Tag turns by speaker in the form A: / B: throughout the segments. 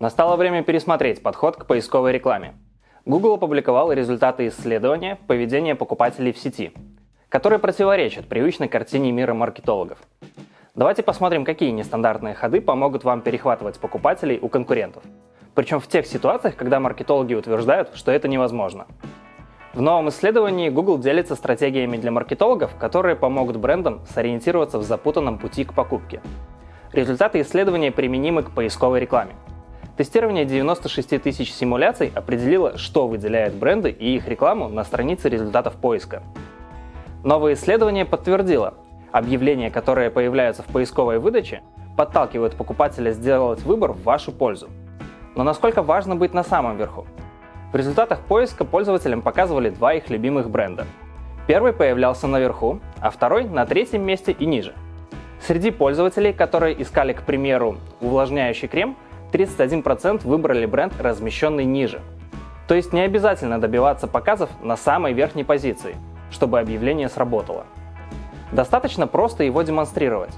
A: Настало время пересмотреть подход к поисковой рекламе. Google опубликовал результаты исследования поведения покупателей в сети, которые противоречат привычной картине мира маркетологов. Давайте посмотрим, какие нестандартные ходы помогут вам перехватывать покупателей у конкурентов. Причем в тех ситуациях, когда маркетологи утверждают, что это невозможно. В новом исследовании Google делится стратегиями для маркетологов, которые помогут брендам сориентироваться в запутанном пути к покупке. Результаты исследования применимы к поисковой рекламе. Тестирование 96 тысяч симуляций определило, что выделяет бренды и их рекламу на странице результатов поиска. Новое исследование подтвердило, объявления, которые появляются в поисковой выдаче, подталкивают покупателя сделать выбор в вашу пользу. Но насколько важно быть на самом верху? В результатах поиска пользователям показывали два их любимых бренда. Первый появлялся наверху, а второй на третьем месте и ниже. Среди пользователей, которые искали, к примеру, увлажняющий крем, 31% выбрали бренд, размещенный ниже. То есть не обязательно добиваться показов на самой верхней позиции, чтобы объявление сработало. Достаточно просто его демонстрировать.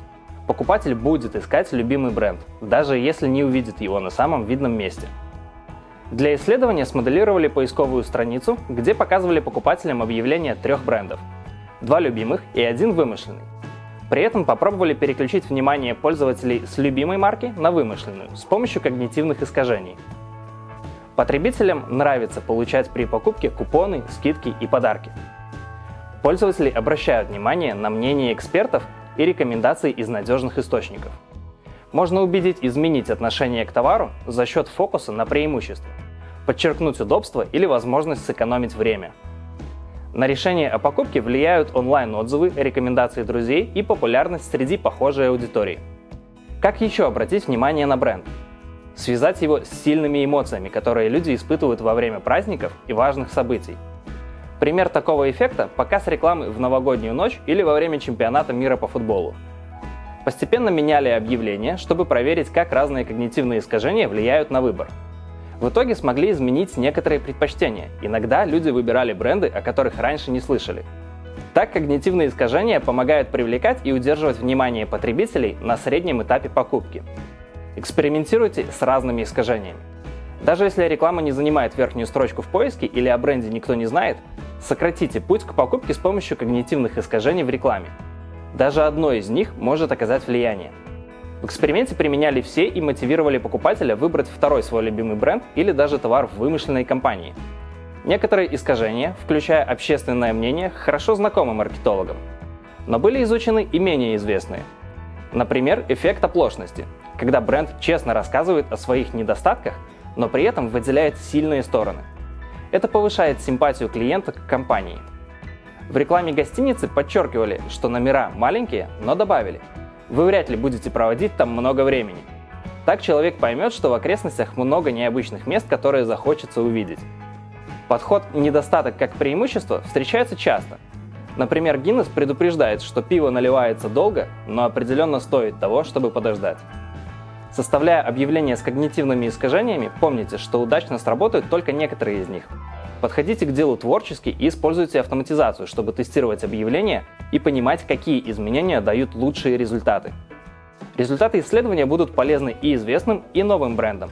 A: Покупатель будет искать любимый бренд, даже если не увидит его на самом видном месте. Для исследования смоделировали поисковую страницу, где показывали покупателям объявления трех брендов. Два любимых и один вымышленный. При этом попробовали переключить внимание пользователей с любимой марки на вымышленную с помощью когнитивных искажений. Потребителям нравится получать при покупке купоны, скидки и подарки. Пользователи обращают внимание на мнение экспертов и рекомендации из надежных источников. Можно убедить изменить отношение к товару за счет фокуса на преимущество, подчеркнуть удобство или возможность сэкономить время – на решение о покупке влияют онлайн-отзывы, рекомендации друзей и популярность среди похожей аудитории. Как еще обратить внимание на бренд? Связать его с сильными эмоциями, которые люди испытывают во время праздников и важных событий. Пример такого эффекта – показ рекламы в новогоднюю ночь или во время чемпионата мира по футболу. Постепенно меняли объявления, чтобы проверить, как разные когнитивные искажения влияют на выбор – в итоге смогли изменить некоторые предпочтения. Иногда люди выбирали бренды, о которых раньше не слышали. Так когнитивные искажения помогают привлекать и удерживать внимание потребителей на среднем этапе покупки. Экспериментируйте с разными искажениями. Даже если реклама не занимает верхнюю строчку в поиске или о бренде никто не знает, сократите путь к покупке с помощью когнитивных искажений в рекламе. Даже одно из них может оказать влияние. В эксперименте применяли все и мотивировали покупателя выбрать второй свой любимый бренд или даже товар в вымышленной компании. Некоторые искажения, включая общественное мнение, хорошо знакомы маркетологам. Но были изучены и менее известные. Например, эффект оплошности, когда бренд честно рассказывает о своих недостатках, но при этом выделяет сильные стороны. Это повышает симпатию клиента к компании. В рекламе гостиницы подчеркивали, что номера маленькие, но добавили – вы вряд ли будете проводить там много времени. Так человек поймет, что в окрестностях много необычных мест, которые захочется увидеть. Подход «недостаток как преимущество» встречается часто. Например, Гиннес предупреждает, что пиво наливается долго, но определенно стоит того, чтобы подождать. Составляя объявления с когнитивными искажениями, помните, что удачно сработают только некоторые из них. Подходите к делу творчески и используйте автоматизацию, чтобы тестировать объявления и понимать, какие изменения дают лучшие результаты. Результаты исследования будут полезны и известным, и новым брендам.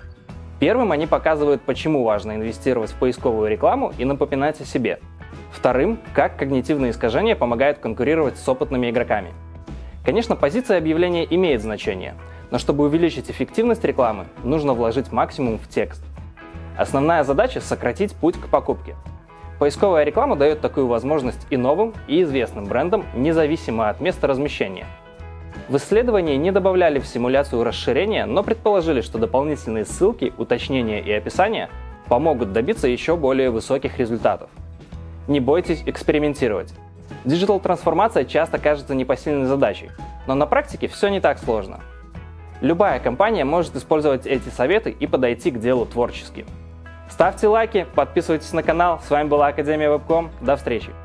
A: Первым они показывают, почему важно инвестировать в поисковую рекламу и напоминать о себе. Вторым, как когнитивные искажения помогают конкурировать с опытными игроками. Конечно, позиция объявления имеет значение, но чтобы увеличить эффективность рекламы, нужно вложить максимум в текст. Основная задача – сократить путь к покупке. Поисковая реклама дает такую возможность и новым, и известным брендам, независимо от места размещения. В исследовании не добавляли в симуляцию расширения, но предположили, что дополнительные ссылки, уточнения и описания помогут добиться еще более высоких результатов. Не бойтесь экспериментировать. Диджитал-трансформация часто кажется непосильной задачей, но на практике все не так сложно. Любая компания может использовать эти советы и подойти к делу творчески. Ставьте лайки, подписывайтесь на канал. С вами была Академия Вебком. До встречи!